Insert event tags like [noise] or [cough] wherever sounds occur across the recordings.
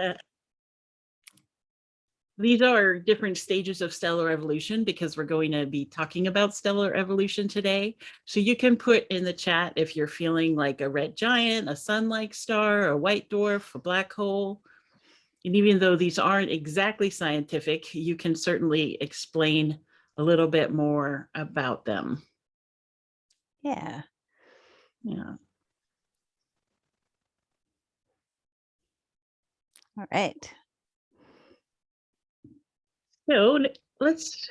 uh, these are different stages of stellar evolution because we're going to be talking about stellar evolution today. So you can put in the chat if you're feeling like a red giant, a sun-like star, a white dwarf, a black hole. And even though these aren't exactly scientific, you can certainly explain a little bit more about them. Yeah. Yeah. All right. So let's,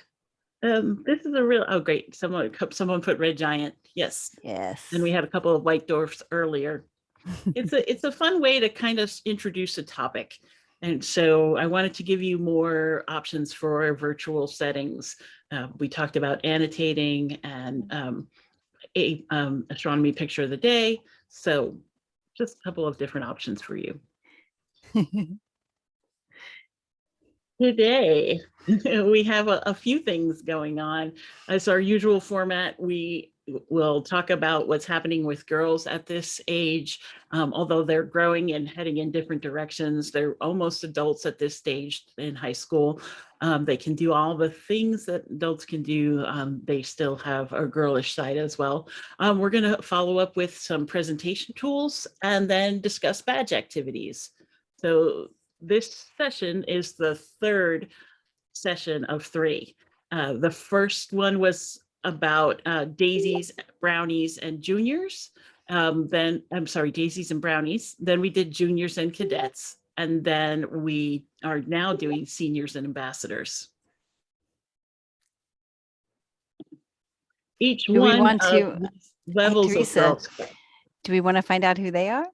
um, this is a real, oh, great. Someone, someone put red giant. Yes. Yes. And we had a couple of white dwarfs earlier. [laughs] It's a, it's a fun way to kind of introduce a topic. And so I wanted to give you more options for virtual settings. Uh, we talked about annotating and um, a um, astronomy picture of the day. So just a couple of different options for you. [laughs] Today, [laughs] we have a, a few things going on. As our usual format, we will talk about what's happening with girls at this age. Um, although they're growing and heading in different directions, they're almost adults at this stage in high school. Um, they can do all the things that adults can do. Um, they still have a girlish side as well. Um, we're going to follow up with some presentation tools and then discuss badge activities. So this session is the third session of three. Uh, the first one was about uh, daisies, brownies, and juniors. Um, then, I'm sorry, daisies and brownies. Then we did juniors and cadets. And then we are now doing seniors and ambassadors. Each Do we one want of to- levels of Teresa, Girl Scout. Do we want to find out who they are?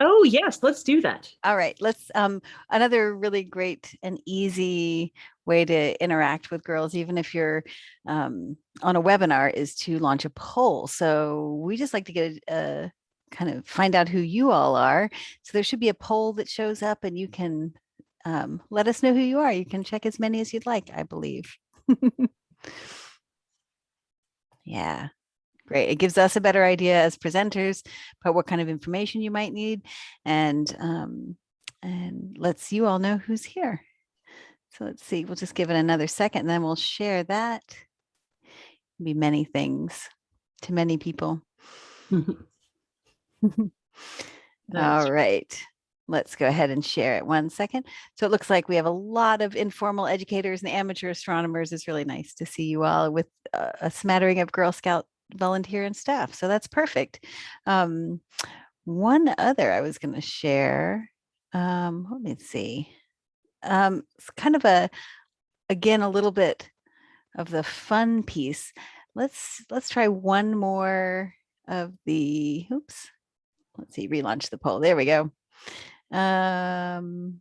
Oh, yes, let's do that. All right, let's, um, another really great and easy way to interact with girls, even if you're um, on a webinar, is to launch a poll. So we just like to get a, a kind of find out who you all are. So there should be a poll that shows up and you can um, let us know who you are. You can check as many as you'd like, I believe. [laughs] yeah. Great. It gives us a better idea as presenters about what kind of information you might need and um, and lets you all know who's here. So let's see, we'll just give it another second and then we'll share that. Be many things to many people. [laughs] All right, let's go ahead and share it one second. So it looks like we have a lot of informal educators and amateur astronomers. It's really nice to see you all with a a smattering of Girl Scout volunteer and staff. So that's perfect. Um, one other I was going to share. Um, let me see. Um, it's kind of a, again, a little bit of the fun piece. Let's let's try one more of the. Oops. Let's see. Relaunch the poll. There we go. Um,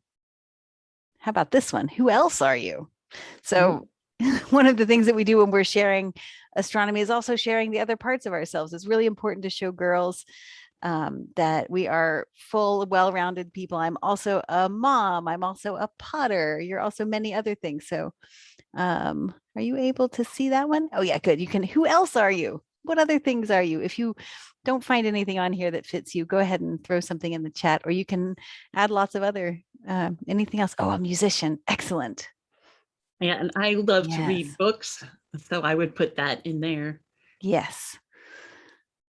how about this one? Who else are you? So [laughs] one of the things that we do when we're sharing astronomy is also sharing the other parts of ourselves. It's really important to show girls um, that we are full, well-rounded people. I'm also a mom. I'm also a potter. You're also many other things. So um, are you able to see that one? Oh yeah, good. You can, who else are you? What other things are you? If you don't find anything on here that fits you, go ahead and throw something in the chat or you can add lots of other, uh, anything else. Oh, a musician. Excellent. Yeah, and I love to read books, so I would put that in there. Yes.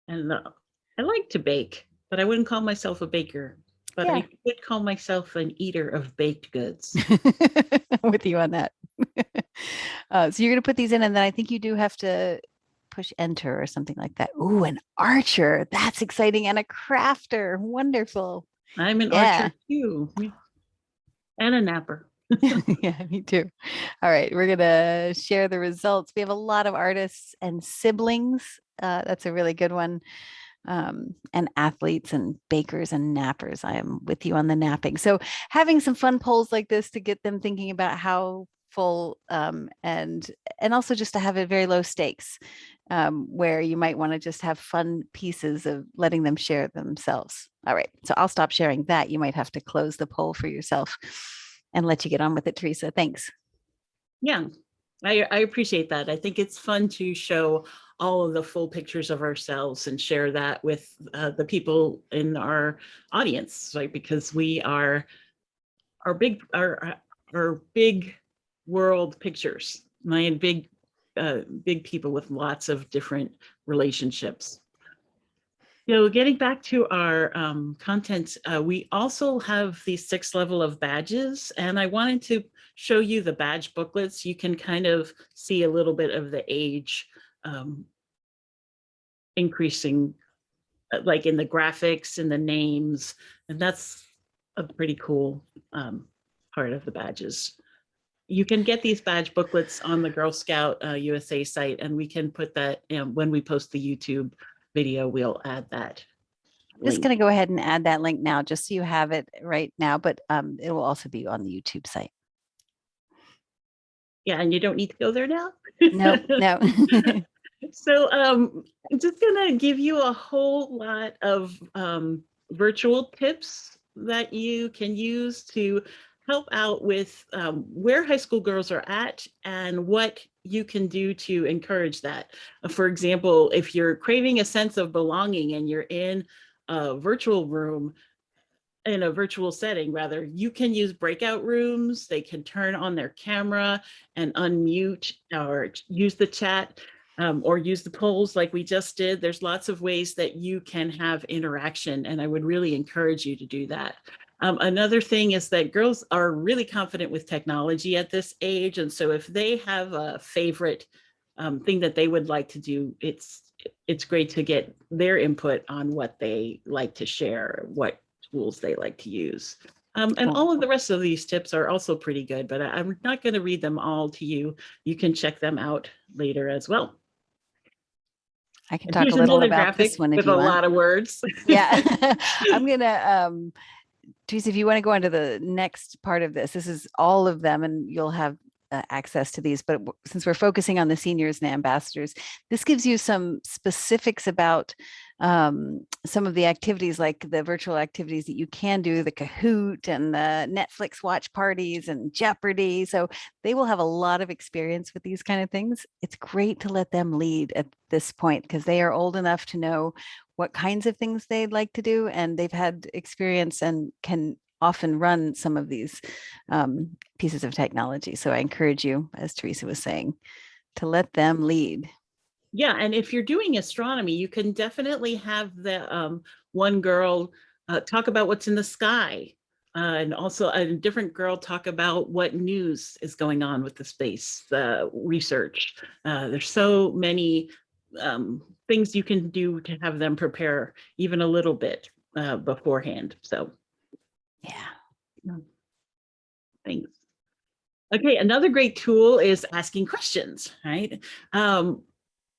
And uh, I like to bake, but I wouldn't call myself a baker. But Yeah. I would call myself an eater of baked goods. [laughs] with you on that. [laughs] uh, so you're going to put these in, and then I think you do have to push enter or something like that. Ooh, an archer. That's exciting. And a crafter. Wonderful. I'm an Yeah. archer too. And a napper. [laughs] yeah, me too. All right, we're going to share the results. We have a lot of artists and siblings. Uh, that's a really good one. Um, and athletes and bakers and nappers. I am with you on the napping. So having some fun polls like this to get them thinking about how full um, and and also just to have it very low stakes um, where you might want to just have fun pieces of letting them share themselves. All right, so I'll stop sharing that. You might have to close the poll for yourself and let you get on with it, Teresa. Thanks. Yeah, I, I appreciate that. I think it's fun to show all of the full pictures of ourselves and share that with uh, the people in our audience, right? Because we are our big, our, our big world pictures, my big, uh, big people with lots of different relationships. So getting back to our um, content, uh, we also have the sixth level of badges, and I wanted to show you the badge booklets. You can kind of see a little bit of the age um, increasing, uh, like in the graphics and the names, and that's a pretty cool um, part of the badges. You can get these badge booklets on the Girl Scout uh, USA site, and we can put that when we post the YouTube video, we'll add that. I'm just going to go ahead and add that link now, just so you have it right now, but um, it will also be on the YouTube site. Yeah, and you don't need to go there now? No, [laughs] no. So um, I'm just gonna give you a whole lot of um, virtual tips that you can use to help out with um, where high school girls are at and what you can do to encourage that. Uh, For example, if you're craving a sense of belonging and you're in a virtual room, in a virtual setting rather, you can use breakout rooms. They can turn on their camera and unmute or use the chat um, or use the polls like we just did. There's lots of ways that you can have interaction and I would really encourage you to do that. Um, another thing is that girls are really confident with technology at this age. And so if they have a favorite um, thing that they would like to do, it's it's great to get their input on what they like to share, what tools they like to use. Um, and all of the rest of these tips are also pretty good, but I, I'm not going to read them all to you. You can check them out later as well. I can talk a little about this one with a want. lot of words. yeah [laughs] [laughs] i'm gonna um Teresa, if you want to go on to the next part of this this is all of them and you'll have uh, access to these but since we're focusing on the seniors and ambassadors this gives you some specifics about um, some of the activities like the virtual activities that you can do the kahoot and the netflix watch parties and jeopardy. So they will have a lot of experience with these kind of things. It's great to let them lead at this point because they are old enough to know what kinds of things they'd like to do and they've had experience and can often run some of these um, pieces of technology. So i encourage you as teresa was saying to let them lead Yeah, and if you're doing astronomy, you can definitely have the um, one girl uh, talk about what's in the sky. Uh, and also a different girl talk about what news is going on with the space uh, research. Uh, there's so many um, things you can do to have them prepare even a little bit uh, beforehand. So yeah Thanks. Okay, another great tool is asking questions, right? Um,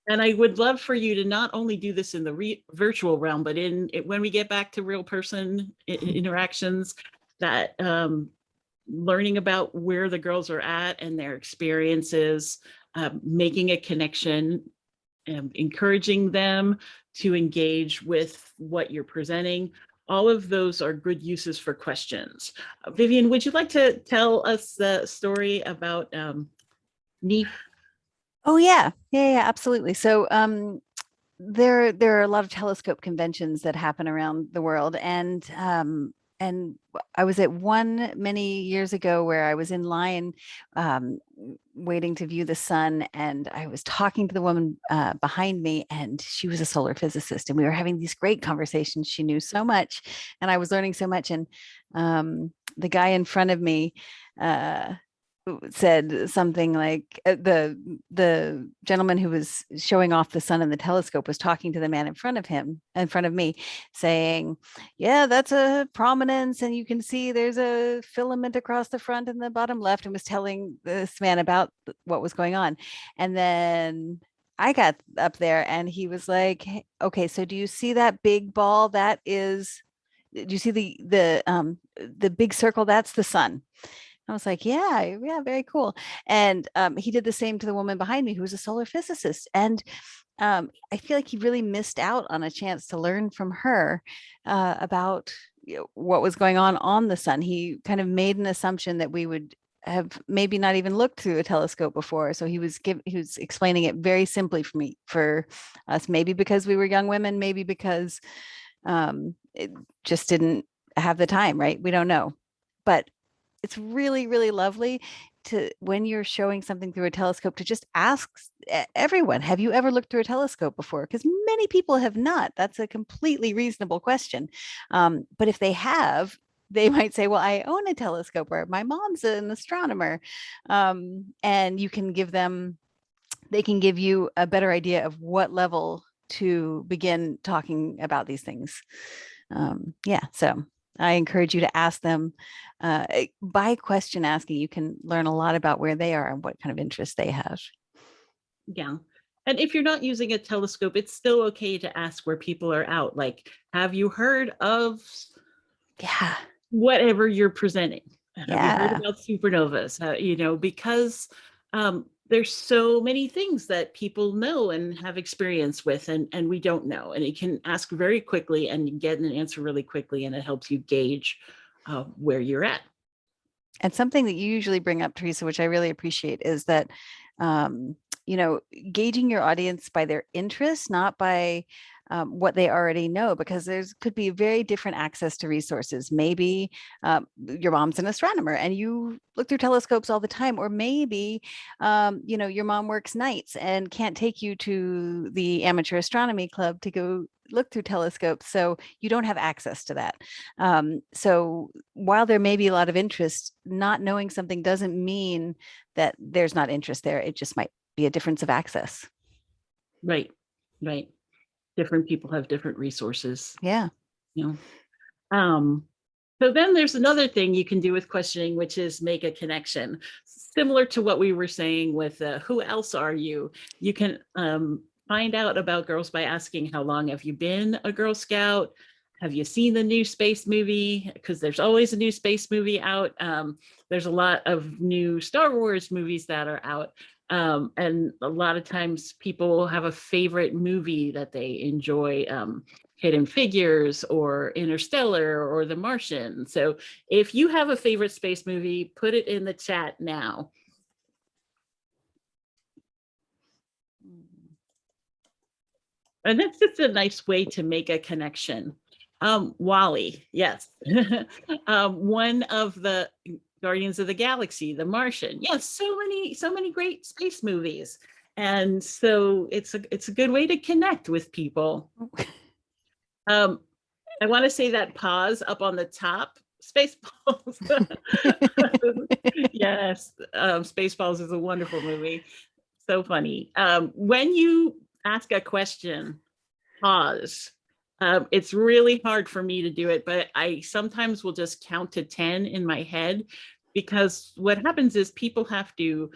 and I would love for you to not only do this in the re- virtual realm, but in it, when we get back to real person i- interactions, that um, learning about where the girls are at and their experiences, um, making a connection, and encouraging them to engage with what you're presenting. All of those are good uses for questions. Uh, Vivian, would you like to tell us the story about um, NEAF? Oh yeah yeah yeah absolutely so um there there are a lot of telescope conventions that happen around the world and um and I was at one many years ago where I was in line um, waiting to view the sun, and I was talking to the woman uh, behind me, and she was a solar physicist, and we were having these great conversations. She knew so much, and I was learning so much. And um, the guy in front of me uh, said something like uh, the the gentleman who was showing off the sun in the telescope was talking to the man in front of him, in front of me, saying yeah, that's a prominence. And you can see there's a filament across the front and the bottom left, and was telling this man about what was going on. And then I got up there and he was like, "Hey, okay, so do you see that big ball? That is, do you see the, the, um, the big circle? That's the sun. I was like, yeah, yeah, very cool. And um, he did the same to the woman behind me who was a solar physicist. And um, I feel like he really missed out on a chance to learn from her uh, about you know, what was going on on the sun. He kind of made an assumption that we would have maybe not even looked through a telescope before. So he was give, he was explaining it very simply for me for us, maybe because we were young women, maybe because um, it just didn't have the time, right? We don't know, but it's really, really lovely to, when you're showing something through a telescope, to just ask everyone, have you ever looked through a telescope before? Because many people have not. That's a completely reasonable question. Um, but if they have, [laughs] they might say, well, I own a telescope or my mom's an astronomer. Um, and you can give them, they can give you a better idea of what level to begin talking about these things. Um, yeah, so I encourage you to ask them uh, eh, by question asking. You can learn a lot about where they are and what kind of interests they have. Yeah. And if you're not using a telescope, it's still okay to ask where people are out. Like, have you heard of Yeah, whatever you're presenting? Have you Yeah. heard about supernovas? Uh, you know, because um, there's so many things that people know and have experience with, and and we don't know. And you can ask very quickly and get an answer really quickly, and it helps you gauge uh, where you're at. and something that you usually bring up, Teresa, which I really appreciate, is that um, you know gauging your audience by their interests, not by um, what they already know, because there's could be very different access to resources. Maybe um, your mom's an astronomer and you look through telescopes all the time, or maybe um, you know your mom works nights and can't take you to the amateur astronomy club to go look through telescopes, so you don't have access to that. Um, so while there may be a lot of interest, not knowing something doesn't mean that there's not interest there. It just might be a difference of access. Right, right. Different people have different resources. Yeah. you know. Um, so then there's another thing you can do with questioning, which is make a connection. Similar to what we were saying with uh, who else are you? You can um, find out about girls by asking how long have you been a Girl Scout? Have you seen the new space movie? Because there's always a new space movie out. Um, there's a lot of new Star Wars movies that are out. Um, and a lot of times people have a favorite movie that they enjoy. Um, Hidden Figures or Interstellar or The Martian. So if you have a favorite space movie, put it in the chat now. And that's just a nice way to make a connection. Um, WALL-E, yes. [laughs] um, one of the Guardians of the Galaxy, The Martian. Yes, so many, so many great space movies. And so it's a it's a good way to connect with people. [laughs] Um, I want to say that pause up on the top, [laughs] Spaceballs. yes, um, Spaceballs is a wonderful movie. So funny. Um, when you ask a question, pause. Um, it's really hard for me to do it, but I sometimes will just count to 10 in my head because what happens is people have to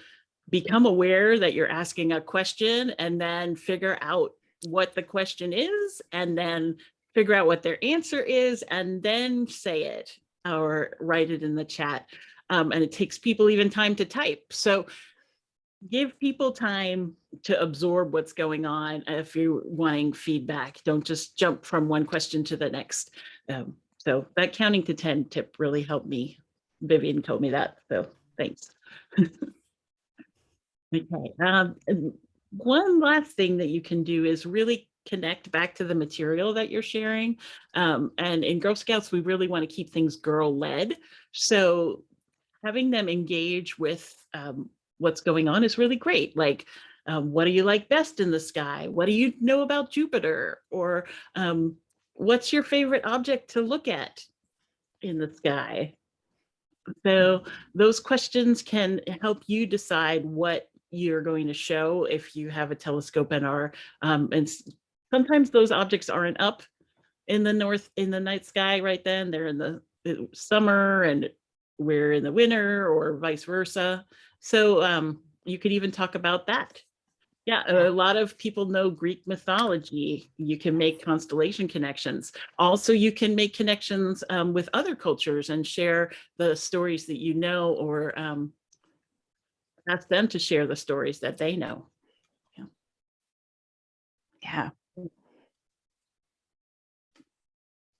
become aware that you're asking a question and then figure out what the question is and then figure out what their answer is and then say it or write it in the chat. Um, and it takes people even time to type. So give people time to absorb what's going on if you're wanting feedback. Don't just jump from one question to the next. Um, so that counting to 10 tip really helped me. Vivian told me that, so thanks. [laughs] okay, um, one last thing that you can do is really connect back to the material that you're sharing. Um, and in Girl Scouts, we really want to keep things girl-led. So having them engage with um, what's going on is really great. Like, um, what do you like best in the sky? What do you know about Jupiter? Or um, what's your favorite object to look at in the sky? So those questions can help you decide what you're going to show if you have a telescope and are, um, and sometimes those objects aren't up in the north, in the night sky right then, they're in the the summer and we're in the winter or vice versa. So um, you could even talk about that. Yeah, a lot of people know Greek mythology. You can make constellation connections. Also, you can make connections um, with other cultures and share the stories that you know or um, ask them to share the stories that they know. Yeah. Yeah.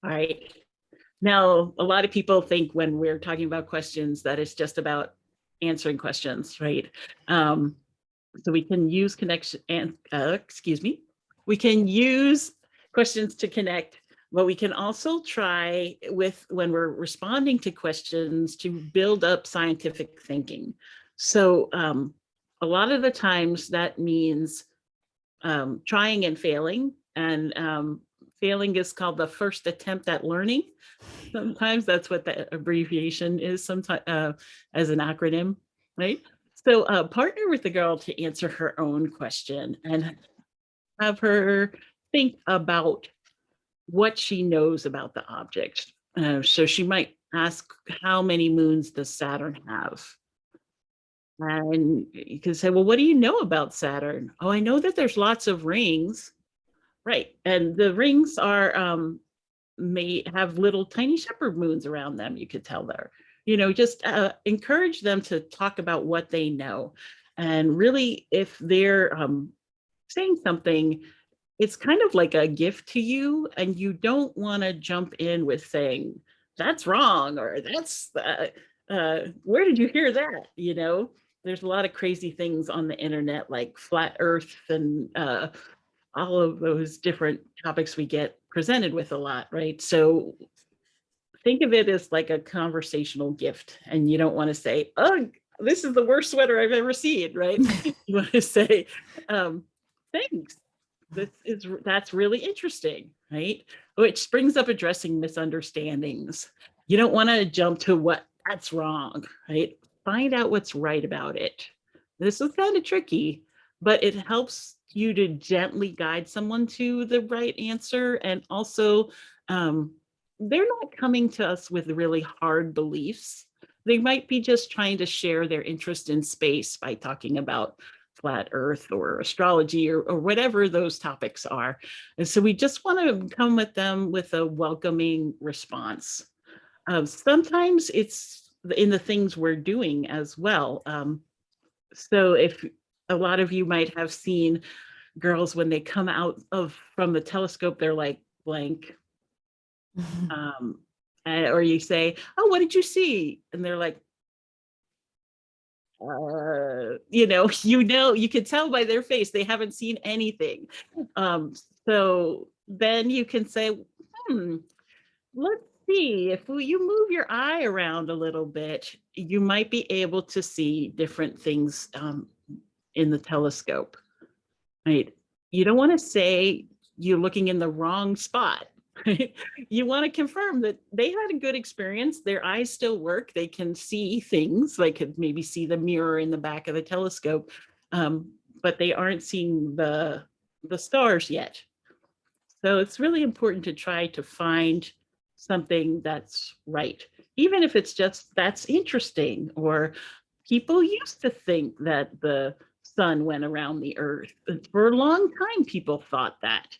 All right. Now, a lot of people think when we're talking about questions that it's just about answering questions, right? Um, so we can use connection and uh, excuse me, we can use questions to connect But we can also try with, when we're responding to questions, to build up scientific thinking. So um, a lot of the times that means um, trying and failing. And um, failing is called the first attempt at learning. Sometimes that's what the abbreviation is sometimes uh, as an acronym, right? So uh, partner with the girl to answer her own question and have her think about what she knows about the object. Uh, so she might ask, how many moons does Saturn have? And you can say, well, what do you know about Saturn? Oh, I know that there's lots of rings. Right. And the rings are, um, may have little tiny shepherd moons around them, you could tell there. You know, just uh, encourage them to talk about what they know. And really, if they're um, saying something, it's kind of like a gift to you, and you don't want to jump in with saying, that's wrong, or that's, uh, uh, where did you hear that? You know, there's a lot of crazy things on the internet like flat earth and uh, all of those different topics we get presented with a lot, right? So think of it as like a conversational gift and you don't want to say, oh, this is the worst sweater I've ever seen, right? [laughs] [laughs] you want to say, um, thanks. This is, that's really interesting, right? Which brings up addressing misunderstandings. You don't want to jump to what that's wrong, right? Find out what's right about it. This is kind of tricky, but it helps you to gently guide someone to the right answer. And also, um, they're not coming to us with really hard beliefs. They might be just trying to share their interest in space by talking about flat earth or astrology or, or whatever those topics are. And so we just want to come with them with a welcoming response. Uh, sometimes it's in the things we're doing as well. Um, so if a lot of you might have seen girls when they come out of from the telescope, they're like blank. [laughs] Um, or you say, oh, what did you see? And they're like, uh, you know, [laughs] you know, you can tell by their face, they haven't seen anything. Um, so then you can say, hmm, let's see, if you move your eye around a little bit, you might be able to see different things um, in the telescope, right? You don't want to say you're looking in the wrong spot. [laughs] Right? You want to confirm that they had a good experience. Their eyes still work. They can see things. They could maybe see the mirror in the back of the telescope, um, but they aren't seeing the, the stars yet. So it's really important to try to find something that's right, even if it's just that's interesting or people used to think that the sun went around the earth. For a long time, people thought that,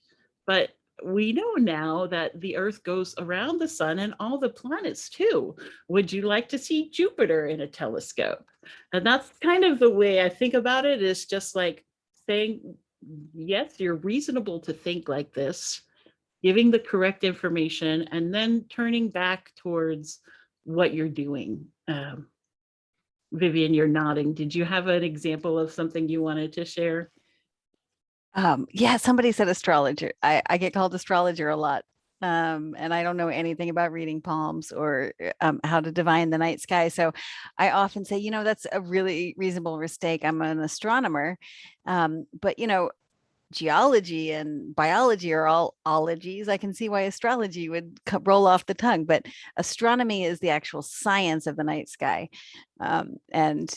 but we know now that the earth goes around the sun and all the planets too. Would you like to see Jupiter in a telescope? And that's kind of the way I think about it is just like saying, yes, you're reasonable to think like this, giving the correct information and then turning back towards what you're doing. Um, Vivian, you're nodding. Did you have an example of something you wanted to share? Um, yeah, somebody said astrologer. I, I get called astrologer a lot. Um, and I don't know anything about reading palms or um, how to divine the night sky. So I often say, you know, that's a really reasonable mistake. I'm an astronomer. Um, but, you know, geology and biology are all ologies. I can see why astrology would roll off the tongue, but astronomy is the actual science of the night sky um, and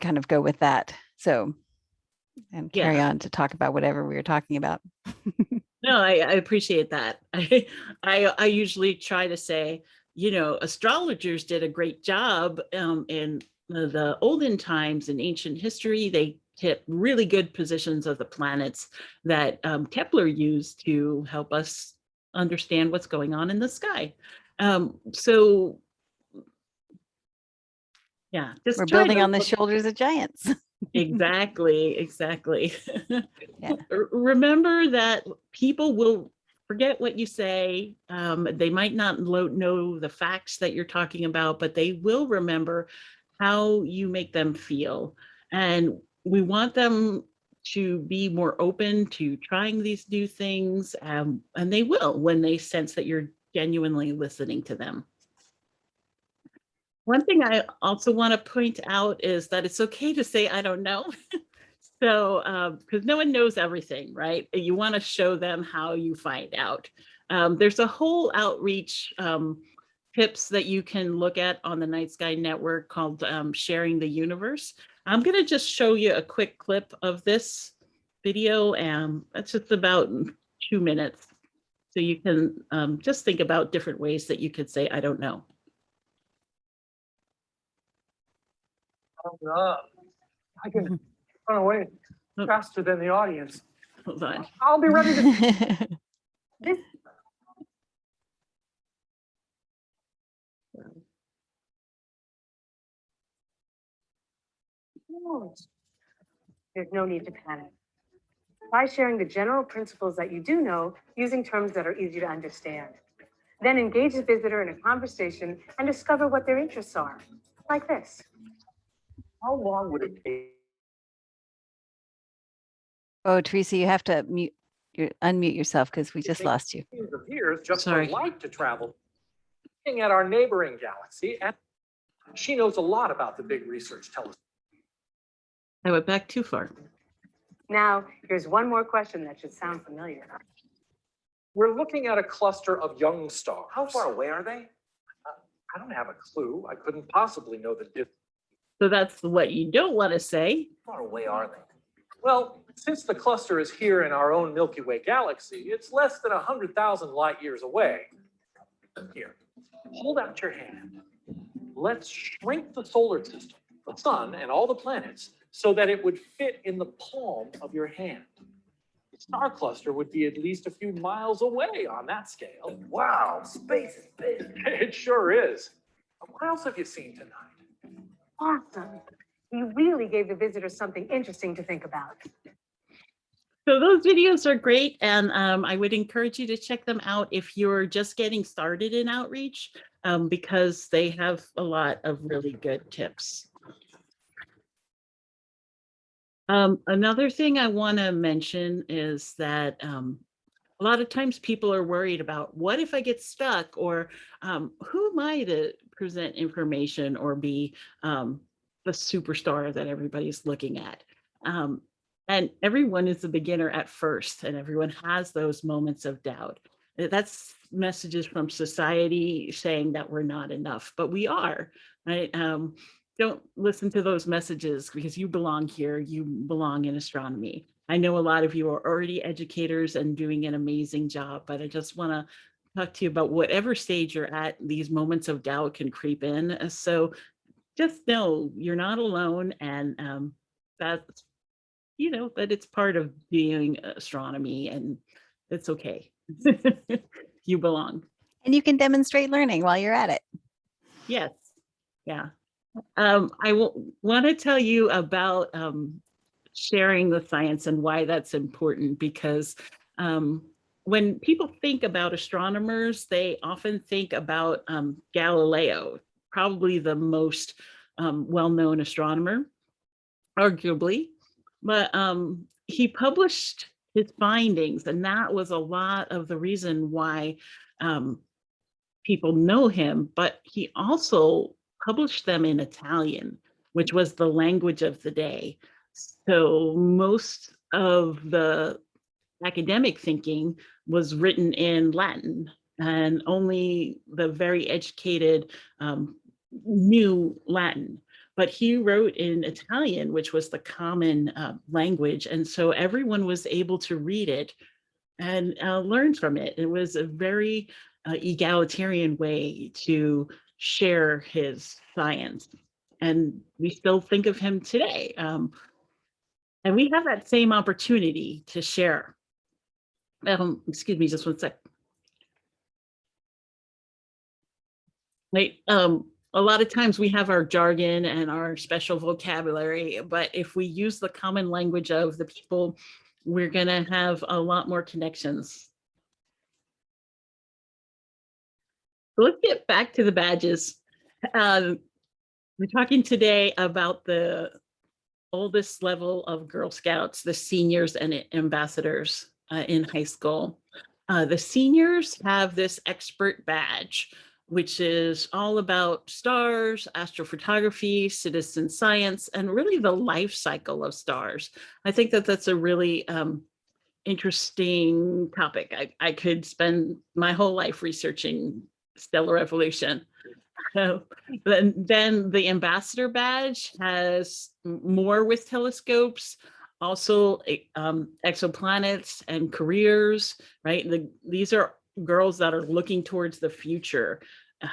kind of go with that. So, and carry Yeah. on to talk about whatever we were talking about. [laughs] No, I, I appreciate that. [laughs] I, I, I usually try to say, you know, astrologers did a great job um, in the, the olden times in ancient history. They kept really good positions of the planets that um, Kepler used to help us understand what's going on in the sky. Um, so, yeah, just We're building on the shoulders of giants. [laughs] Exactly, exactly. Yeah. [laughs] Remember that people will forget what you say. Um, they might not know the facts that you're talking about, but they will remember how you make them feel. And we want them to be more open to trying these new things, um, and they will when they sense that you're genuinely listening to them. One thing I also want to point out is that it's okay to say, I don't know. [laughs] so, because no one knows everything, right? You want to show them how you find out. Um, there's a whole outreach um, tips that you can look at on the Night Sky Network called um, Sharing the Universe. I'm going to just show you a quick clip of this video. and it's just about two minutes. So you can um, just think about different ways that you could say, I don't know. Uh, I can run away Oh. faster than the audience. Hold on. I'll be ready to. [laughs] There's no need to panic. Try sharing the general principles that you do know using terms that are easy to understand. Then engage the visitor in a conversation and discover what their interests are, like this. How long would it take? Oh, Teresa, you have to mute, you unmute yourself because we just lost you. Millions of years just for Sorry. light to travel. Looking at our neighboring galaxy, and she knows a lot about the big research telescope. I went back too far. Now, here's one more question that should sound familiar. We're looking at a cluster of young stars. How far away are they? Uh, I don't have a clue. I couldn't possibly know the distance. So that's what you don't want to say. How far away are they? Well, since the cluster is here in our own Milky Way galaxy, it's less than 100,000 light years away. Here, hold out your hand. Let's shrink the solar system, the sun, and all the planets so that it would fit in the palm of your hand. The star cluster would be at least a few miles away on that scale. Wow, space is big. [laughs] It sure is. What else have you seen tonight? Awesome. You really gave the visitors something interesting to think about. So those videos are great, and um, I would encourage you to check them out if you're just getting started in outreach, um, because they have a lot of really good tips. Um, another thing I want to mention is that um, a lot of times people are worried about what if I get stuck or um, who am I to present information or be um, the superstar that everybody's looking at. Um, and everyone is a beginner at first, and everyone has those moments of doubt. That's messages from society saying that we're not enough, but we are, right? Don't listen to those messages because you belong here, you belong in astronomy. I know a lot of you are already educators and doing an amazing job, but I just want to talk to you about whatever stage you're at, these moments of doubt can creep in. Uh, So just know you're not alone and um, that's you know, that it's part of doing astronomy and it's okay. [laughs] you belong. And you can demonstrate learning while you're at it. Yes. Yeah. Um, I want to tell you about um, sharing the science and why that's important because um, when people think about astronomers, they often think about um, Galileo, probably the most um, well-known astronomer, arguably but um, he published his findings, and that was a lot of the reason why people know him. But he also published them in Italian, which was the language of the day. So most of the academic thinking was written in Latin, and only the very educated um, knew Latin but he wrote in Italian, which was the common uh, language. And so everyone was able to read it and uh, learn from it. It was a very uh, egalitarian way to share his science. And we still think of him today. Um, and we have that same opportunity to share. Um, excuse me, just one sec. Wait, um, a lot of times we have our jargon and our special vocabulary, but if we use the common language of the people, we're going to have a lot more connections. Let's get back to the badges. Um, we're talking today about the oldest level of Girl Scouts, the seniors and ambassadors uh, in high school. Uh, the seniors have this expert badge, which is all about stars, astrophotography, citizen science, and really the life cycle of stars. I think that that's a really um, interesting topic. I, I could spend my whole life researching stellar evolution. So then, then the ambassador badge has more with telescopes, also eh, um, exoplanets and careers, right? The, these are girls that are looking towards the future.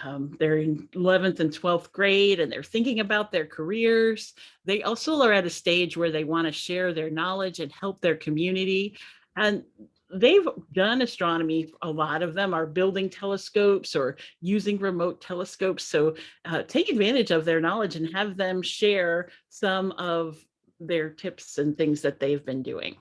Um, they're in 11th and 12th grade and they're thinking about their careers. They also are at a stage where they want to share their knowledge and help their community. And they've done astronomy. A lot of them are building telescopes or using remote telescopes. So uh, take advantage of their knowledge and have them share some of their tips and things that they've been doing.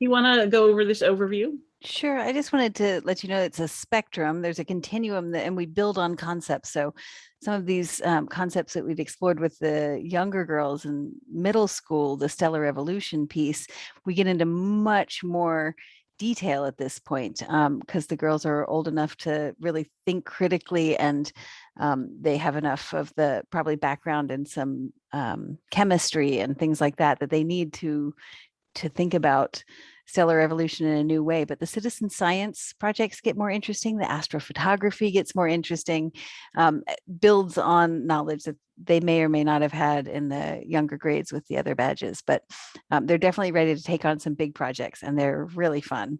You want to go over this overview? Sure. I just wanted to let you know it's a spectrum. There's a continuum that, and we build on concepts. So some of these um, concepts that we've explored with the younger girls in middle school, the stellar evolution piece, we get into much more detail at this point because the girls are old enough to really think critically and um, they have enough of the probably background in some um, chemistry and things like that that they need to to think about stellar evolution in a new way. But the citizen science projects get more interesting. The astrophotography gets more interesting, um, eh, builds on knowledge that they may or may not have had in the younger grades with the other badges. But um, they're definitely ready to take on some big projects and they're really fun.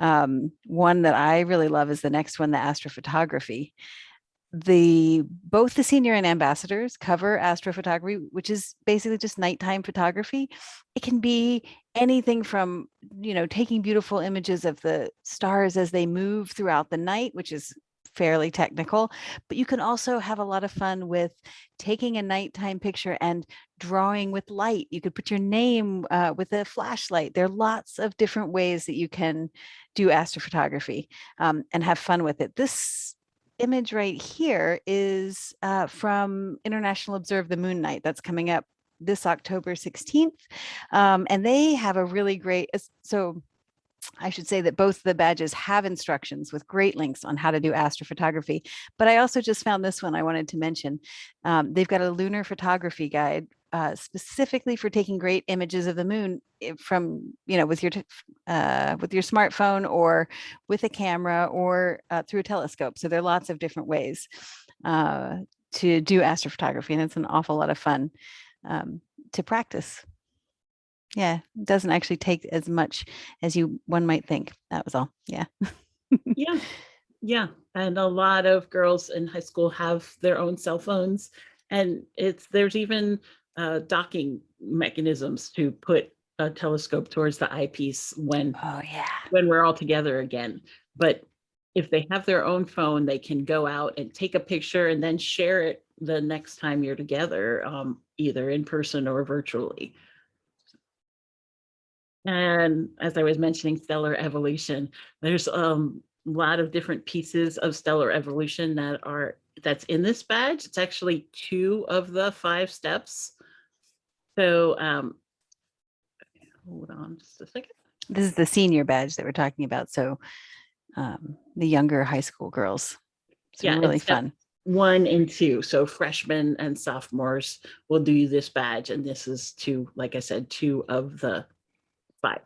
Um, one that I really love is the next one, the astrophotography the both the senior and ambassadors cover astrophotography, which is basically just nighttime photography. It can be anything from, you know, taking beautiful images of the stars as they move throughout the night, which is fairly technical, but you can also have a lot of fun with taking a nighttime picture and drawing with light. You could put your name uh, with a flashlight. There are lots of different ways that you can do astrophotography um, and have fun with it. This image right here is uh, from International Observe the Moon Night that's coming up this October 16th. Um, and they have a really great, so I should say that both the badges have instructions with great links on how to do astrophotography. But I also just found this one I wanted to mention. Um, they've got a lunar photography guide uh, specifically for taking great images of the moon eh, from, you know, with your, uh, with your smartphone or with a camera or uh, through a telescope. So there are lots of different ways uh, to do astrophotography and it's an awful lot of fun um, to practice. Yeah, it doesn't actually take as much as you one might think. That was all. Yeah. Yeah, [laughs] yeah. And a lot of girls in high school have their own cell phones. And it's, there's even uh, docking mechanisms to put a telescope towards the eyepiece when Oh yeah. when we're all together again. But if they have their own phone, they can go out and take a picture and then share it the next time you're together, um, either in person or virtually. And as I was mentioning, stellar evolution, there's um, a lot of different pieces of stellar evolution that are that's in this badge. It's actually two of the five steps. So um, hold on just a second. This is the senior badge that we're talking about. So um, the younger high school girls. It's Yeah, really fun. one and two. So freshmen and sophomores will do this badge. And this is two, like I said, two of the five.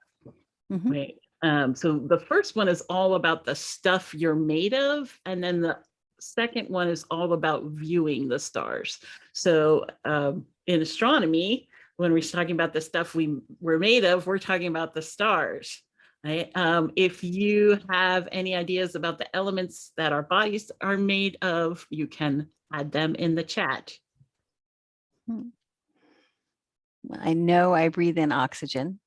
Mhm. Right. Um, so the first one is all about the stuff you're made of. And then the second one is all about viewing the stars. So um, in astronomy, when we're talking about the stuff we were made of, we're talking about the stars. Right? Um, if you have any ideas about the elements that our bodies are made of, you can add them in the chat. Well, I know I breathe in oxygen.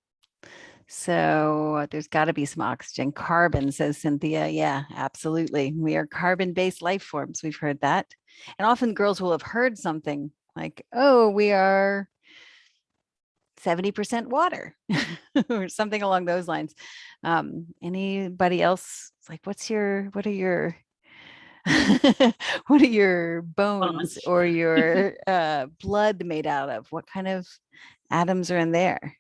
So there's got to be some oxygen. Carbon, says Cynthia. Yeah, absolutely. We are carbon based life forms. We've heard that. And often girls will have heard something like, oh, we are 70% water [laughs] or something along those lines. Um, anybody else? It's like, what's your, what are your [laughs] what are your bones or [laughs] your uh, blood made out of? What kind of atoms are in there?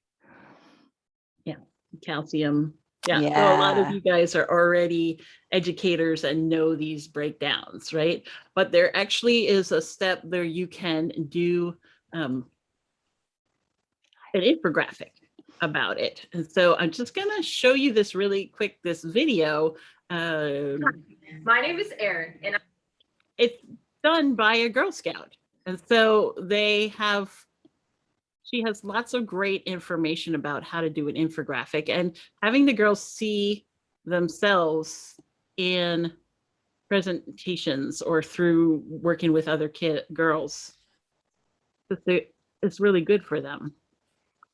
Yeah, calcium. Yeah, so a lot of you guys are already educators and know these breakdowns, right? But there actually is a step there you can do um, an infographic about it. And so I'm just gonna show you this really quick, this video. Um, My name is Erin, and it's done by a Girl Scout. And so they have, she has lots of great information about how to do an infographic and having the girls see themselves in presentations or through working with other kid girls. It's really good for them.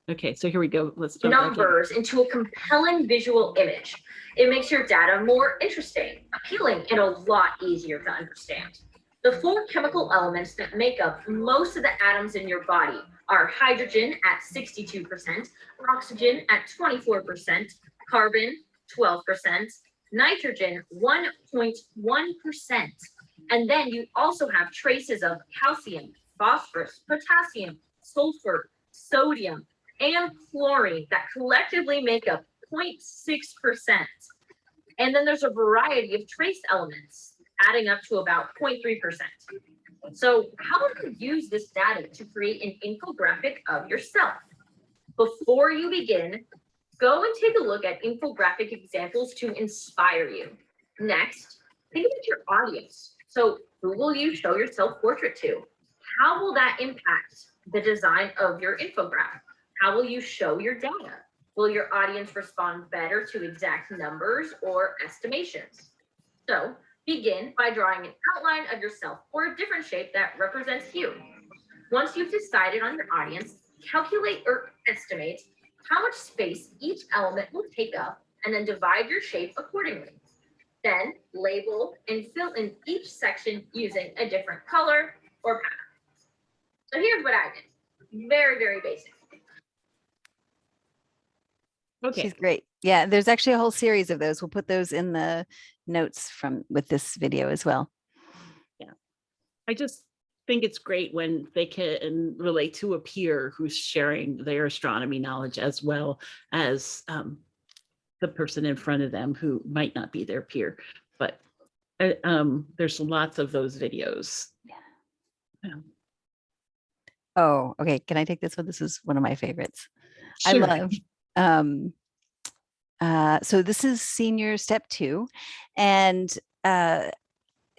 Okay, so here we go. Let's numbers into a compelling visual image. It makes your data more interesting, appealing, and a lot easier to understand. The four chemical elements that make up most of the atoms in your body are hydrogen at 62%, oxygen at 24%, carbon 12%, nitrogen 1.1%. And then you also have traces of calcium, phosphorus, potassium, sulfur, sodium, and chlorine that collectively make up 0.6%. And then there's a variety of trace elements adding up to about 0.3%. So how do you use this data to create an infographic of yourself? Before you begin, go and take a look at infographic examples to inspire you. Next, think about your audience. So who will you show your self-portrait to? How will that impact the design of your infographic? How will you show your data? Will your audience respond better to exact numbers or estimations? So begin by drawing an outline of yourself or a different shape that represents you. Once you've decided on your audience, calculate or estimate how much space each element will take up and then divide your shape accordingly. Then label and fill in each section using a different color or pattern. So here's what I did. Very, very basic. Okay, She's great. Yeah, there's actually a whole series of those. We'll put those in the notes from with this video as well. Yeah. I just think it's great when they can relate to a peer who's sharing their astronomy knowledge as well as um, the person in front of them who might not be their peer. But uh, um, there's lots of those videos. Yeah. Oh, okay. Can I take this one? This is one of my favorites. I Sure. love. Um, uh, so this is senior step two, and uh,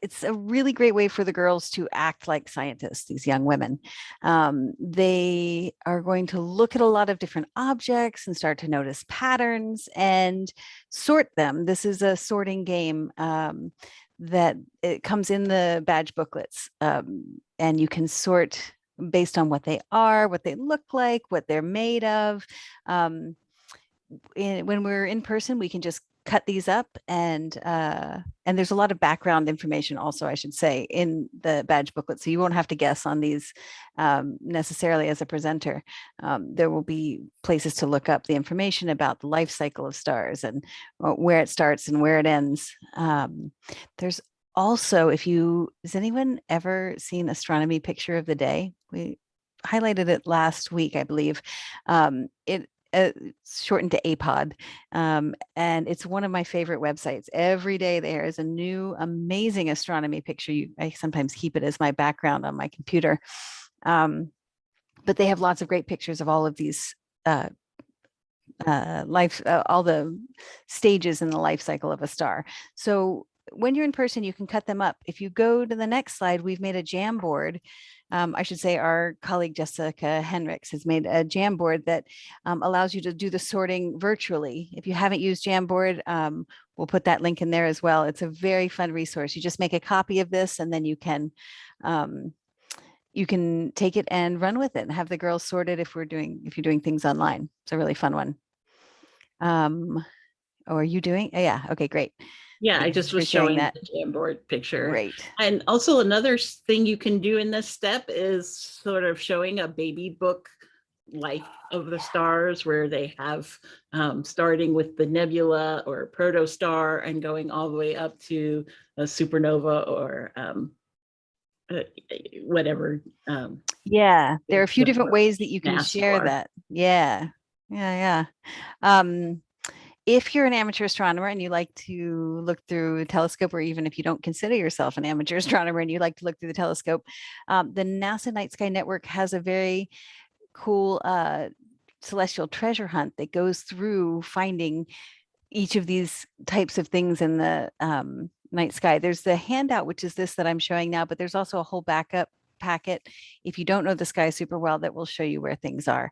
it's a really great way for the girls to act like scientists. These young women, um, they are going to look at a lot of different objects and start to notice patterns and sort them. This is a sorting game. Um, that it comes in the badge booklets um, and you can sort based on what they are, what they look like, what they're made of. Um, in, when we're in person, we can just cut these up and uh, and there's a lot of background information also, I should say, in the badge booklet. So you won't have to guess on these um, necessarily as a presenter. Um, there will be places to look up the information about the life cycle of stars and uh, where it starts and where it ends. Um, there's also, if you, has anyone ever seen astronomy picture of the day? We highlighted it last week, I believe. Um, it uh, shortened to APOD, um, and it's one of my favorite websites. Every day there is a new amazing astronomy picture. You, I sometimes keep it as my background on my computer. Um, but they have lots of great pictures of all of these uh, uh, life, uh, all the stages in the life cycle of a star. So when you're in person, you can cut them up. If you go to the next slide, we've made a Jamboard. Um, I should say our colleague Jessica Henricks has made a Jamboard that um, allows you to do the sorting virtually. If you haven't used Jamboard, um, we'll put that link in there as well. It's a very fun resource. You just make a copy of this and then you can um, you can take it and run with it and have the girls sorted if we're doing if you're doing things online. It's a really fun one. Um, oh, are you doing? oh, Yeah. Okay, great. Yeah, I just was showing that. the Jamboard picture. Great. And also another thing you can do in this step is sort of showing a baby book life of the stars where they have um, starting with the nebula or protostar and going all the way up to a supernova or um, uh, whatever. Um, Yeah, there are a few different ways that you can share that. Yeah, yeah, yeah. Um, if you're an amateur astronomer and you like to look through a telescope, or even if you don't consider yourself an amateur [laughs] astronomer and you like to look through the telescope, um, the NASA Night Sky Network has a very cool uh, celestial treasure hunt that goes through finding each of these types of things in the um, night sky. There's the handout, which is this that I'm showing now, but there's also a whole backup packet if you don't know the sky super well that will show you where things are.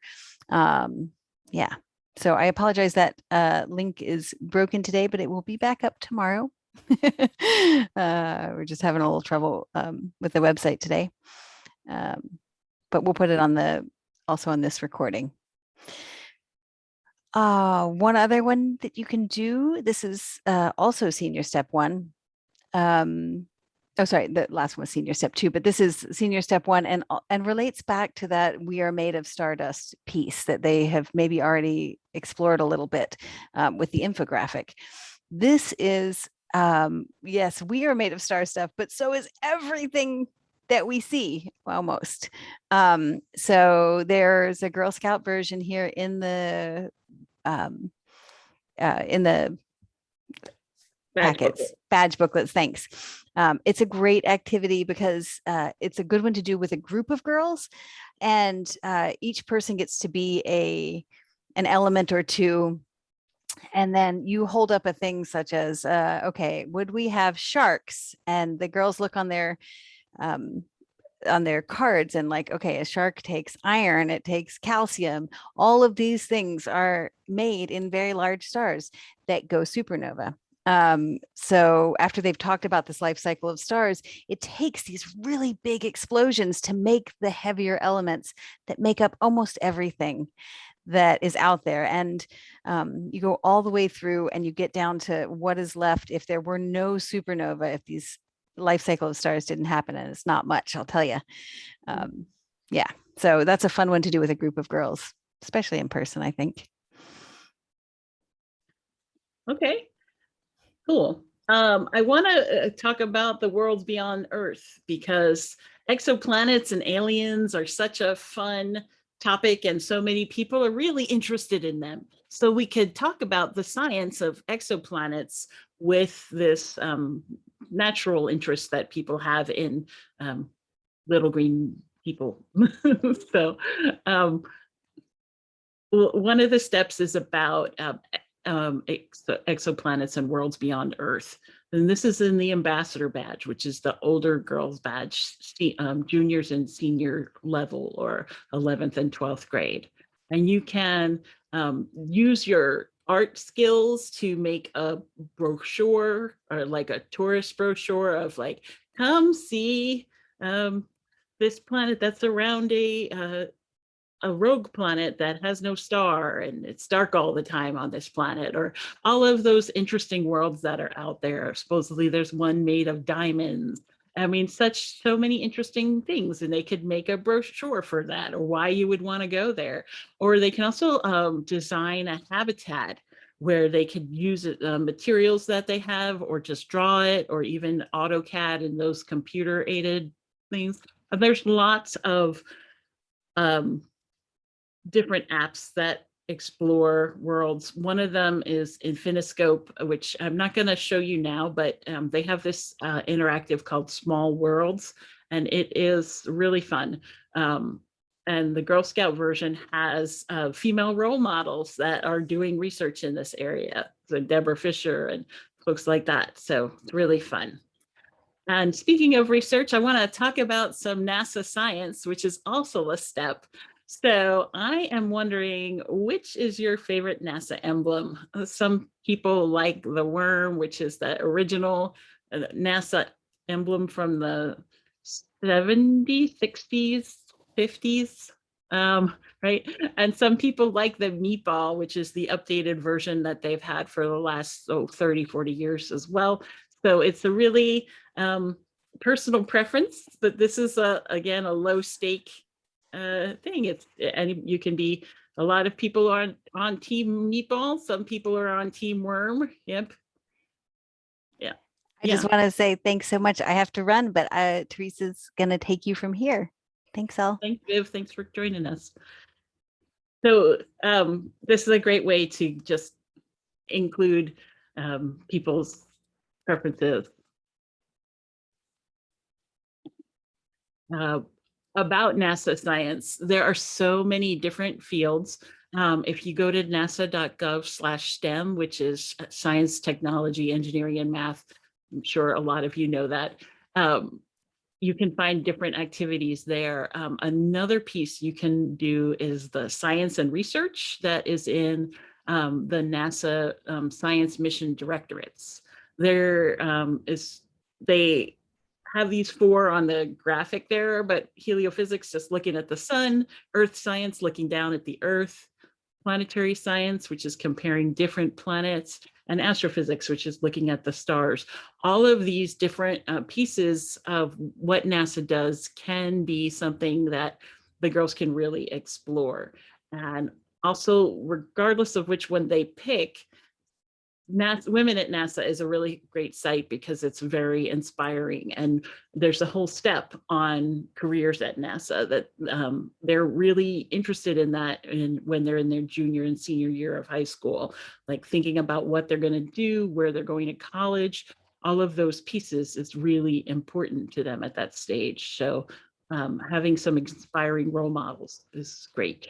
Um, yeah, so I apologize that uh, link is broken today, but it will be back up tomorrow. [laughs] uh, we're just having a little trouble um, with the website today, um, but we'll put it on the also on this recording. Uh, one other one that you can do, this is uh, also senior step one. Um, oh, sorry, the last one was senior step two, but this is senior step one and, and relates back to that we are made of stardust piece that they have maybe already explored a little bit um, with the infographic. This is, um, yes, we are made of star stuff, but so is everything that we see almost. Um, so there's a Girl Scout version here in the um, uh, in the badge packets, booklet. badge booklets. Thanks. Um, it's a great activity because uh, it's a good one to do with a group of girls, and uh, each person gets to be a an element or two. And then you hold up a thing such as, uh, okay, would we have sharks? And the girls look on their um, on their cards and like, okay, a shark takes iron, it takes calcium. All of these things are made in very large stars that go supernova. Um, so after they've talked about this life cycle of stars, it takes these really big explosions to make the heavier elements that make up almost everything that is out there. And um, you go all the way through and you get down to what is left if there were no supernova, if these life cycle of stars didn't happen and it's not much, I'll tell you. Um, yeah, so that's a fun one to do with a group of girls, especially in person, I think. Okay, cool. Um, I want to talk about the worlds beyond Earth because exoplanets and aliens are such a fun topic and so many people are really interested in them. So we could talk about the science of exoplanets with this um, natural interest that people have in um, little green people. [laughs] so um, one of the steps is about um, exo- exoplanets and worlds beyond Earth. And this is in the ambassador badge, which is the older girls badge, um, juniors and senior level or 11th and 12th grade. And you can um, use your art skills to make a brochure or like a tourist brochure of like, come see um, this planet that's around a uh, a rogue planet that has no star and it's dark all the time on this planet or all of those interesting worlds that are out there. Supposedly there's one made of diamonds. I mean such so many interesting things and they could make a brochure for that or why you would want to go there. Or they can also um, design a habitat where they could use uh, materials that they have or just draw it or even AutoCAD and those computer aided things. And there's lots of um, different apps that explore worlds. One of them is Infiniscope, which I'm not going to show you now, but um, they have this uh, interactive called Small Worlds, and it is really fun. Um, and the Girl Scout version has uh, female role models that are doing research in this area. So Debra Fischer and folks like that. So it's really fun. And speaking of research, I want to talk about some NASA science, which is also a step. So I am wondering, which is your favorite NASA emblem? Uh, Some people like the worm, which is the original uh, NASA emblem from the 70s, 60s, 50s, um, right? And some people like the meatball, which is the updated version that they've had for the last oh, 30, 40 years as well. So it's a really um, personal preference, but this is a, again, a low stake uh, thing. It's and you can be a lot of people are on, on team meatball. Some people are on team worm. Yep. Yeah. I just want to say thanks so much. I have to run, but uh, Teresa's going to take you from here. Thanks, all. Thanks, Viv. Thanks for joining us. So um, this is a great way to just include um, people's preferences. Uh, about NASA science, there are so many different fields. Um, if you go to nasa.gov slash STEM, which is uh, science, technology, engineering, and math, I'm sure a lot of you know that. Um, you can find different activities there. Um, another piece you can do is the science and research that is in um, the NASA um, Science Mission Directorates. There um, is, they have these four on the graphic there, but heliophysics, just looking at the sun, earth science, looking down at the earth, planetary science, which is comparing different planets, and astrophysics, which is looking at the stars. All of these different uh, pieces of what NASA does can be something that the girls can really explore. And also, regardless of which one they pick, NASA, Women at NASA is a really great site because it's very inspiring and there's a whole step on careers at NASA that um, they're really interested in that in, when they're in their junior and senior year of high school, like thinking about what they're going to do, where they're going to college, all of those pieces is really important to them at that stage. So um, having some inspiring role models is great.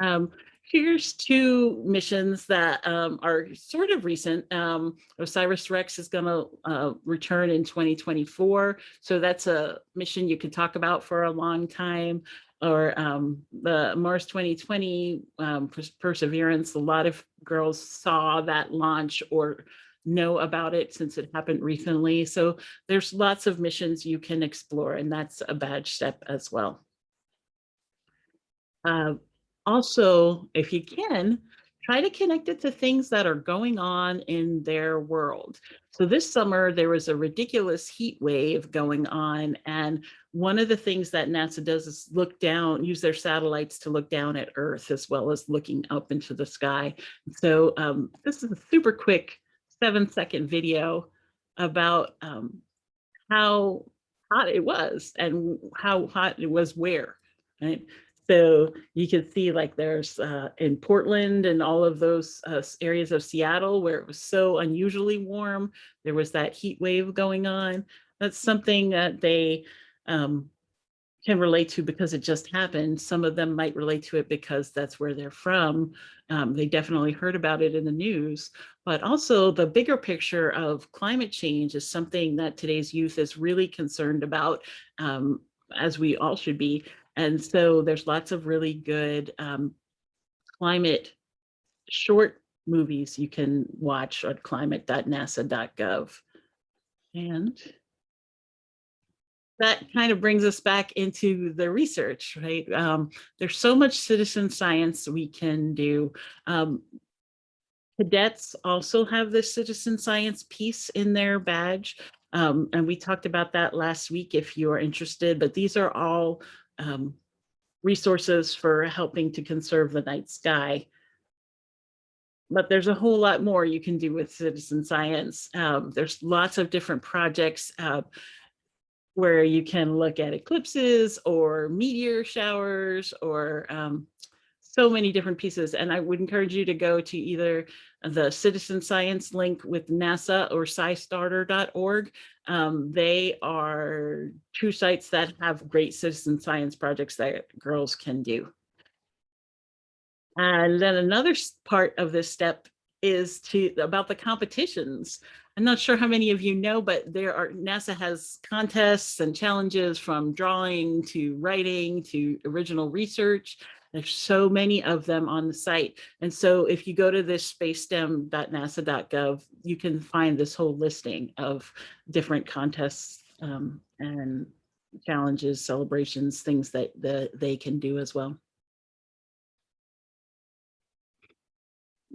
Um, here's two missions that um, are sort of recent. Um, OSIRIS-REx is going to uh, return in 2024. So that's a mission you can talk about for a long time. Or um, the Mars 2020 um, Pers- Perseverance, a lot of girls saw that launch or know about it since it happened recently. So there's lots of missions you can explore and that's a badge step as well. Uh, also, if you can, try to connect it to things that are going on in their world. So this summer, there was a ridiculous heat wave going on. And one of the things that NASA does is look down, use their satellites to look down at Earth as well as looking up into the sky. So um, this is a super quick seven second video about um, how hot it was and how hot it was where, right? So you can see like there's uh, in Portland and all of those uh, areas of Seattle where it was so unusually warm. There was that heat wave going on. That's something that they um, can relate to because it just happened. Some of them might relate to it because that's where they're from. Um, they definitely heard about it in the news. But also the bigger picture of climate change is something that today's youth is really concerned about, um, as we all should be. And so there's lots of really good um, climate short movies you can watch at climate.nasa.gov. And that kind of brings us back into the research, right? Um, there's so much citizen science we can do. Um, cadets also have this citizen science piece in their badge. Um, and we talked about that last week if you are interested, but these are all um, resources for helping to conserve the night sky. But there's a whole lot more you can do with citizen science. Um, there's lots of different projects uh, where you can look at eclipses or meteor showers or um, so many different pieces. And I would encourage you to go to either the citizen science link with NASA or scistarter.org. Um, they are two sites that have great citizen science projects that girls can do. And then another part of this step is to about the competitions. I'm not sure how many of you know, but there are NASA has contests and challenges from drawing to writing to original research. There's so many of them on the site. And so if you go to this spacestem.nasa.gov, you can find this whole listing of different contests um, and challenges, celebrations, things that the, they can do as well.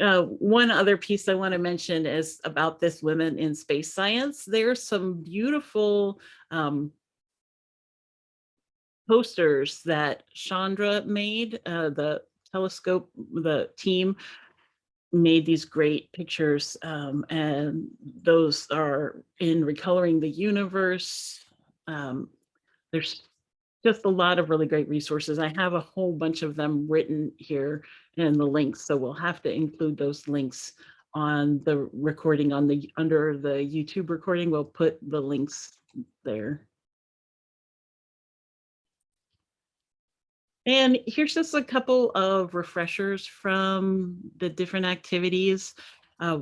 Uh, one other piece I want to mention is about this Women in Space Science. There's some beautiful um, posters that Chandra made, uh, the telescope, the team made these great pictures um, and those are in recoloring the universe. Um, there's just a lot of really great resources. I have a whole bunch of them written here in the links, so we'll have to include those links on the recording on the under the YouTube recording. We'll put the links there. And here's just a couple of refreshers from the different activities. Uh,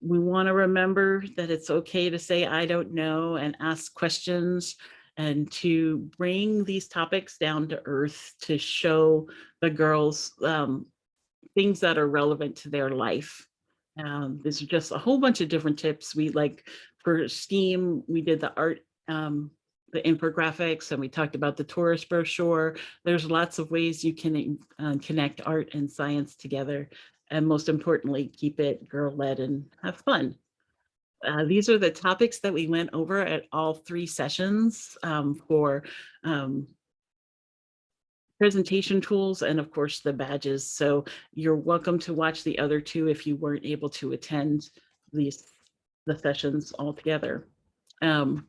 we want to remember that it's okay to say, I don't know, and ask questions and to bring these topics down to earth to show the girls um, things that are relevant to their life. Um, there's just a whole bunch of different tips. We like for STEAM, we did the art, um, the infographics, and we talked about the tourist brochure. There's lots of ways you can uh, connect art and science together. And most importantly, keep it girl-led and have fun. Uh, these are the topics that we went over at all three sessions um, for um, presentation tools and of course the badges. So you're welcome to watch the other two if you weren't able to attend these the sessions all together. Um,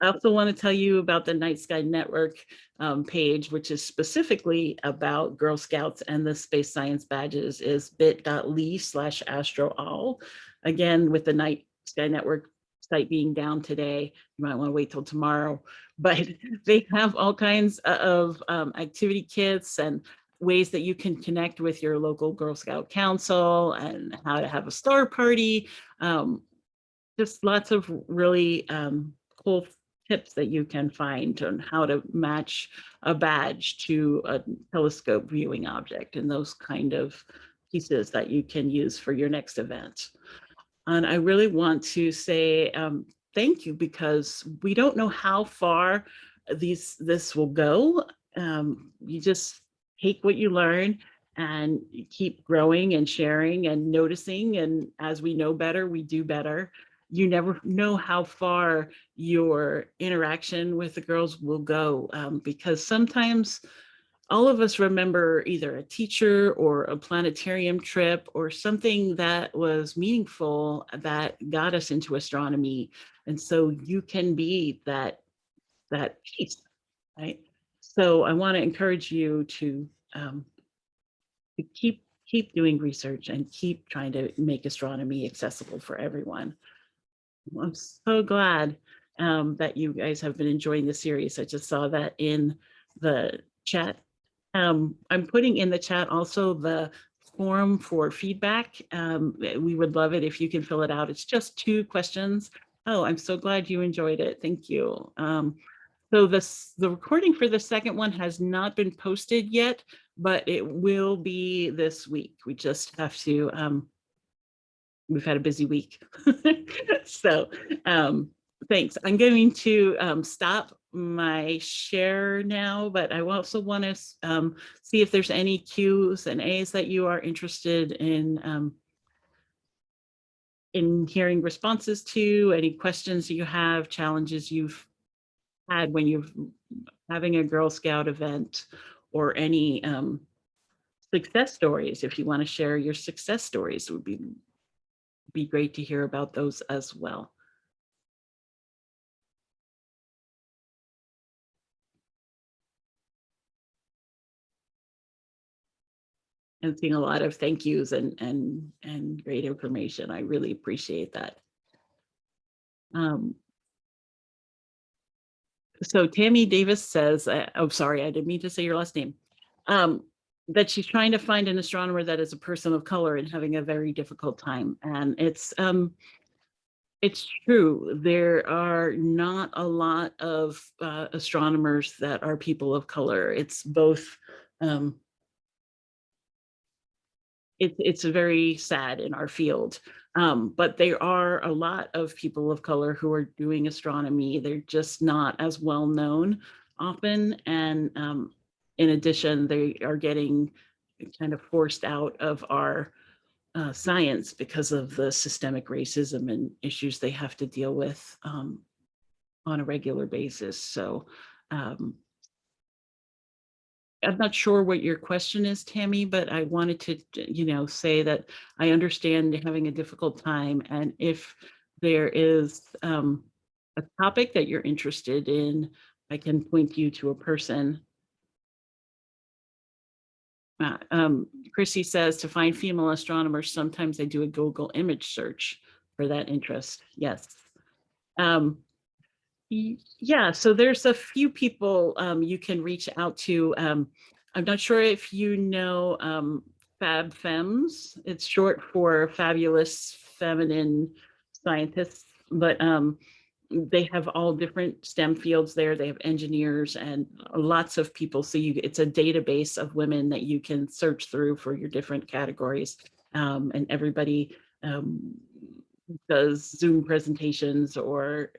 I also want to tell you about the Night Sky Network um, page, which is specifically about Girl Scouts and the space science badges is bit.ly slash astroall. Again, with the Night Sky Network site being down today, you might want to wait till tomorrow, [laughs] but they have all kinds of um, activity kits and ways that you can connect with your local Girl Scout Council and how to have a star party. Um, just lots of really um, cool tips that you can find on how to match a badge to a telescope viewing object and those kind of pieces that you can use for your next event. And I really want to say um, thank you because we don't know how far these this will go. Um, you just take what you learn and keep growing and sharing and noticing. And as we know better, we do better. You never know how far your interaction with the girls will go um, because sometimes all of us remember either a teacher or a planetarium trip or something that was meaningful that got us into astronomy. And so you can be that, that piece, right? So I want to encourage you to, um, to keep, keep doing research and keep trying to make astronomy accessible for everyone. I'm so glad um, that you guys have been enjoying the series. I just saw that in the chat um, I'm putting in the chat also the form for feedback. Um, we would love it if you can fill it out. It's just two questions. Oh, I'm so glad you enjoyed it. Thank you. Um, so this, the recording for the second one has not been posted yet, but it will be this week. We just have to, um, we've had a busy week. [laughs] so um, thanks. I'm going to um, stop my share now, but I also want to um, see if there's any Qs and As that you are interested in um, in hearing responses to, any questions you have, challenges you've had when you're having a Girl Scout event or any um, success stories. If you want to share your success stories, would be, be great to hear about those as well. And seeing a lot of thank yous and and and great information. I really appreciate that. Um, so Tammy Davis says, oh, sorry, I didn't mean to say your last name, um, that she's trying to find an astronomer that is a person of color and having a very difficult time. And it's, um, it's true. There are not a lot of uh, astronomers that are people of color. It's both um, it, it's very sad in our field. Um, but there are a lot of people of color who are doing astronomy. They're just not as well known often. And um, in addition, they are getting kind of forced out of our uh, science because of the systemic racism and issues they have to deal with um, on a regular basis. So um, I'm not sure what your question is, Tammy, but I wanted to, you know, say that I understand having a difficult time. And if there is um, a topic that you're interested in, I can point you to a person. Uh, um, Chrissy says to find female astronomers, sometimes I do a Google image search for that interest. Yes. Um, yeah, so there's a few people um, you can reach out to. Um, I'm not sure if you know um, Fab. It's short for Fabulous Feminine Scientists, but um, they have all different STEM fields there. They have engineers and lots of people. So you, it's a database of women that you can search through for your different categories. Um, and everybody um, does Zoom presentations or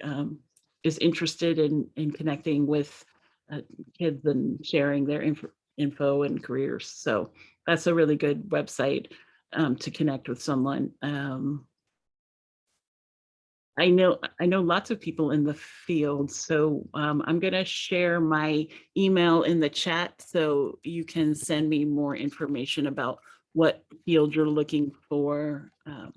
is interested in, in connecting with uh, kids and sharing their info, info and careers. So that's a really good website um, to connect with someone. Um, I know I know lots of people in the field, so um, I'm going to share my email in the chat so you can send me more information about what field you're looking for. Um,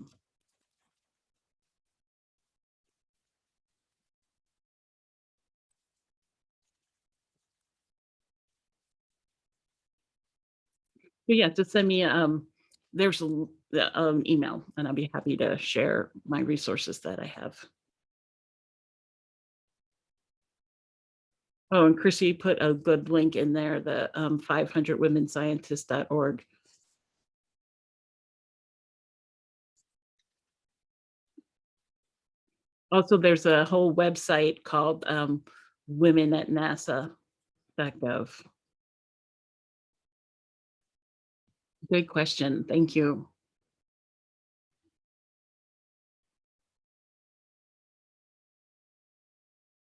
but yeah, just send me um there's a the um email and I'll be happy to share my resources that I have. Oh, and Chrissy put a good link in there, the um 500womenscientists.org. Also, there's a whole website called um women at nasa.gov. Good question. Thank you.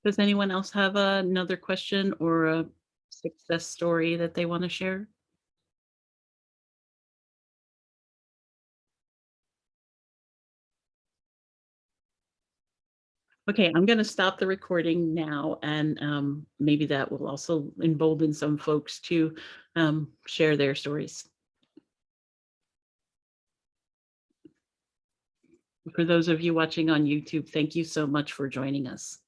Does anyone else have another question or a success story that they want to share? Okay, I'm going to stop the recording now and um, maybe that will also embolden some folks to um, share their stories. For those of you watching on YouTube, thank you so much for joining us.